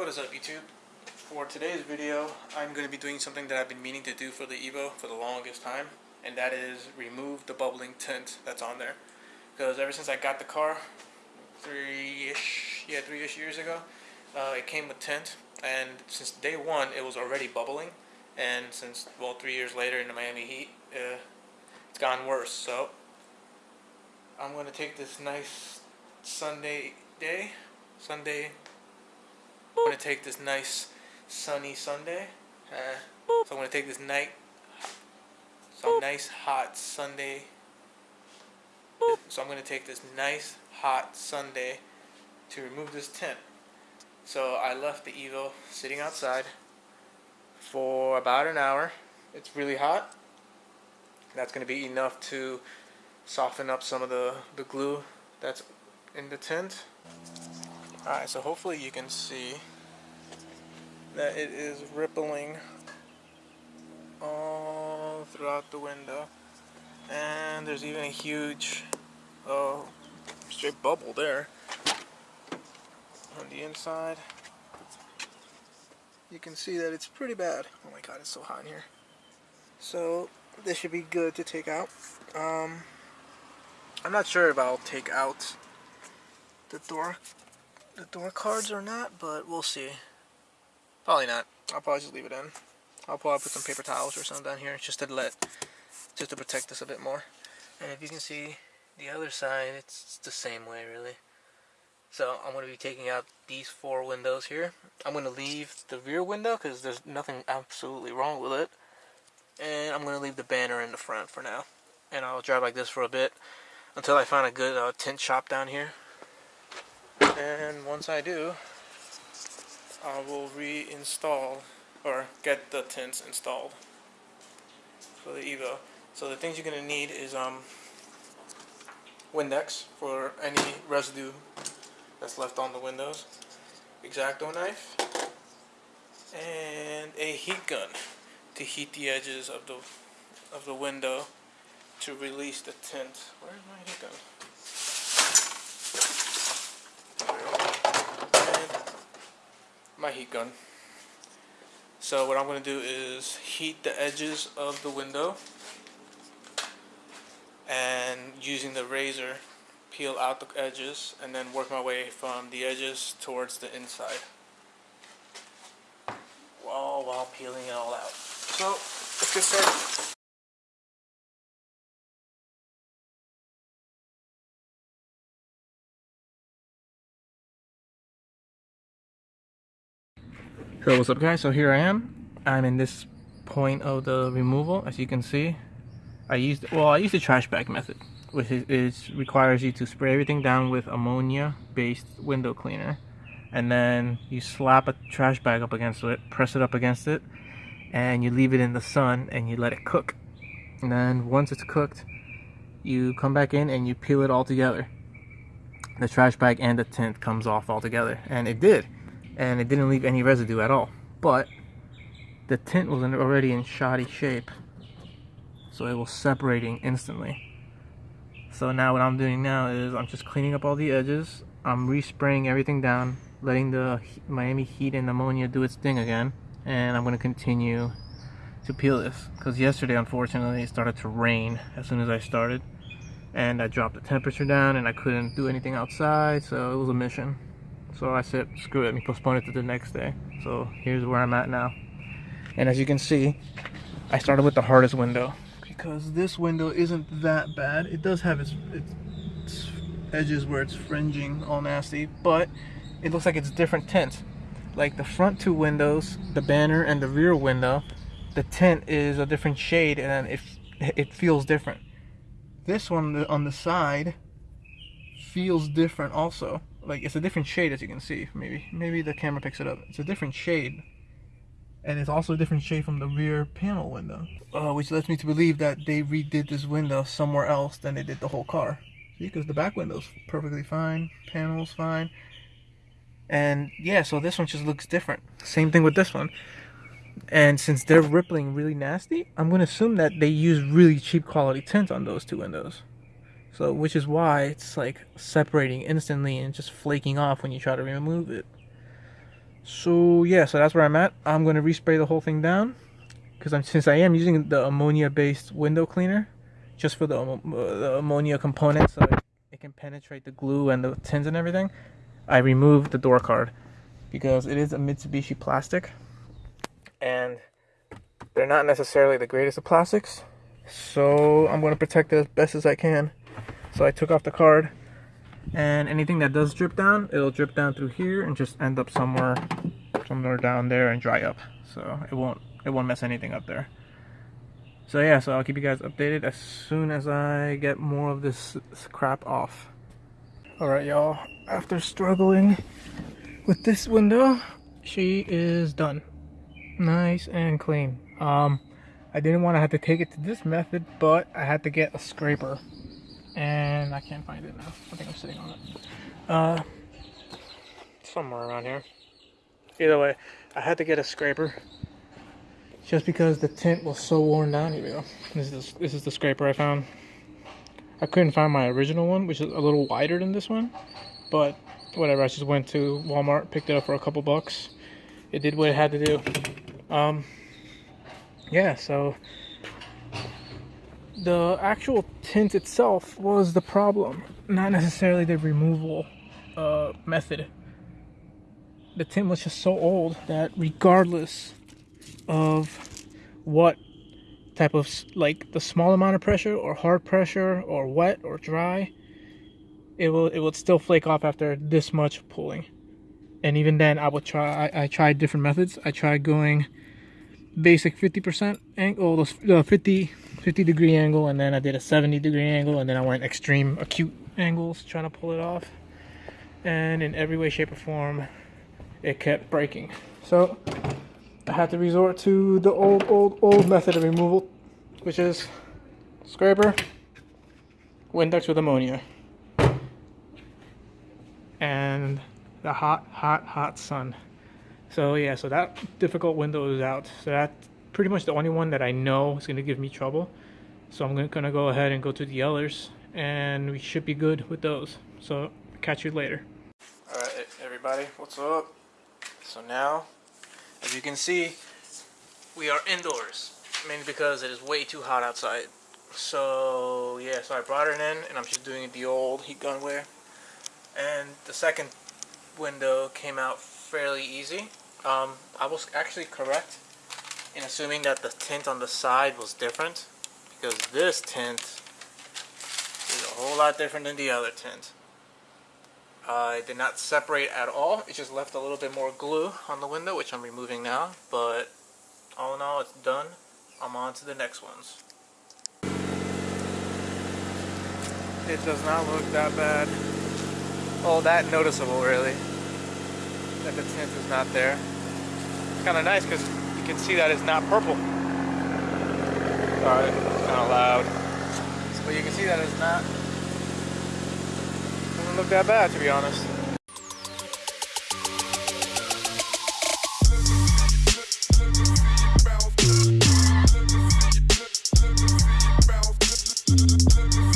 What is up YouTube? For today's video, I'm going to be doing something that I've been meaning to do for the Evo for the longest time, and that is remove the bubbling tint that's on there. Because ever since I got the car, three-ish, yeah, three-ish years ago, uh, it came with tint, and since day one, it was already bubbling, and since, well, three years later in the Miami heat, uh, it's gotten worse, so I'm going to take this nice Sunday day, Sunday I'm going to take this nice sunny Sunday. Uh, so I'm going to take this night, some nice hot Sunday. So I'm going to take this nice hot Sunday to remove this tent. So I left the Evo sitting outside for about an hour. It's really hot. That's going to be enough to soften up some of the, the glue that's in the tent. Alright, so hopefully you can see that it is rippling all throughout the window. And there's even a huge uh, straight bubble there on the inside. You can see that it's pretty bad. Oh my god, it's so hot in here. So this should be good to take out. Um, I'm not sure if I'll take out the door the door cards or not, but we'll see. Probably not. I'll probably just leave it in. I'll probably put some paper towels or something down here just to let, just to protect this a bit more. And if you can see the other side, it's the same way really. So I'm going to be taking out these four windows here. I'm going to leave the rear window because there's nothing absolutely wrong with it. And I'm going to leave the banner in the front for now. And I'll drive like this for a bit until I find a good uh, shop down here and once I do I will reinstall or get the tints installed for the Evo so the things you're gonna need is um Windex for any residue that's left on the windows X-Acto knife and a heat gun to heat the edges of the of the window to release the tint. Where's my heat gun? My heat gun. So what I'm going to do is heat the edges of the window and using the razor peel out the edges and then work my way from the edges towards the inside while, while peeling it all out. So let's get started. So what's up guys, so here I am. I'm in this point of the removal, as you can see. I used, well I used the trash bag method, which is, is requires you to spray everything down with ammonia based window cleaner. And then you slap a trash bag up against it, press it up against it, and you leave it in the sun and you let it cook. And then once it's cooked, you come back in and you peel it all together. The trash bag and the tint comes off all together, and it did and it didn't leave any residue at all. But the tint was already in shoddy shape so it was separating instantly. So now what I'm doing now is I'm just cleaning up all the edges. I'm respraying everything down letting the Miami heat and ammonia do its thing again and I'm going to continue to peel this. Because yesterday unfortunately it started to rain as soon as I started and I dropped the temperature down and I couldn't do anything outside so it was a mission so I said, screw it, let me postpone it to the next day. So here's where I'm at now. And as you can see, I started with the hardest window because this window isn't that bad. It does have its, its edges where it's fringing all nasty, but it looks like it's different tints. Like the front two windows, the banner and the rear window, the tint is a different shade and it, it feels different. This one on the side feels different also like it's a different shade as you can see maybe maybe the camera picks it up. It's a different shade and it's also a different shade from the rear panel window. Uh, which lets me to believe that they redid this window somewhere else than they did the whole car. See because the back window's perfectly fine panels fine. And yeah so this one just looks different. Same thing with this one. And since they're rippling really nasty I'm going to assume that they use really cheap quality tint on those two windows so, which is why it's like separating instantly and just flaking off when you try to remove it. So yeah, so that's where I'm at. I'm gonna respray the whole thing down because I'm since I am using the ammonia-based window cleaner just for the, uh, the ammonia component, so it, it can penetrate the glue and the tins and everything. I removed the door card because it is a Mitsubishi plastic, and they're not necessarily the greatest of plastics. So I'm gonna protect it as best as I can. So I took off the card and anything that does drip down it'll drip down through here and just end up somewhere somewhere down there and dry up. So it won't it won't mess anything up there. So yeah so I'll keep you guys updated as soon as I get more of this, crap off. Alright y'all. After struggling with this window she is done. Nice and clean. Um I didn't want to have to take it to this method but I had to get a scraper and I can't find it now. I think I'm sitting on it. Uh, somewhere around here. Either way, I had to get a scraper just because the tint was so worn down. Here we go. This is this is the scraper I found. I couldn't find my original one, which is a little wider than this one, but whatever. I just went to Walmart, picked it up for a couple bucks. It did what it had to do. Um, yeah, so the actual tint itself was the problem, not necessarily the removal uh, method. The tint was just so old that regardless of what type of like the small amount of pressure or hard pressure or wet or dry, it will it would still flake off after this much pulling. And even then, I would try. I, I tried different methods. I tried going basic 50% angle, the 50 50 degree angle and then I did a 70 degree angle and then I went extreme acute angles trying to pull it off. And in every way shape or form it kept breaking. So I had to resort to the old old old method of removal which is scraper Windex with ammonia and the hot hot hot sun. So yeah so that difficult window is out. So that pretty much the only one that I know is going to give me trouble. So I'm going to go ahead and go to the others and we should be good with those. So catch you later. Alright everybody, what's up? So now, as you can see, we are indoors. Mainly because it is way too hot outside. So yeah, so I brought it in and I'm just doing the old heat gun wear. And the second window came out fairly easy. Um, I was actually correct in assuming that the tint on the side was different because this tint is a whole lot different than the other tint. Uh, it did not separate at all. It just left a little bit more glue on the window, which I'm removing now. But all in all, it's done. I'm on to the next ones. It does not look that bad. Oh, that noticeable, really. That the tint is not there. It's kind of nice because can see that it's not purple. Sorry, it's kind of loud. But you can see that it's not, doesn't look that bad to be honest.